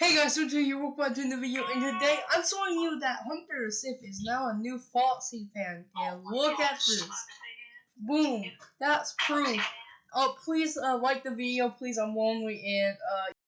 Hey guys, so today you're to the video, and today I'm showing you that Hunter Sif is now a new Foxy fan. And look at this. Boom. That's proof. Oh, please uh, like the video, please. I'm lonely, and uh,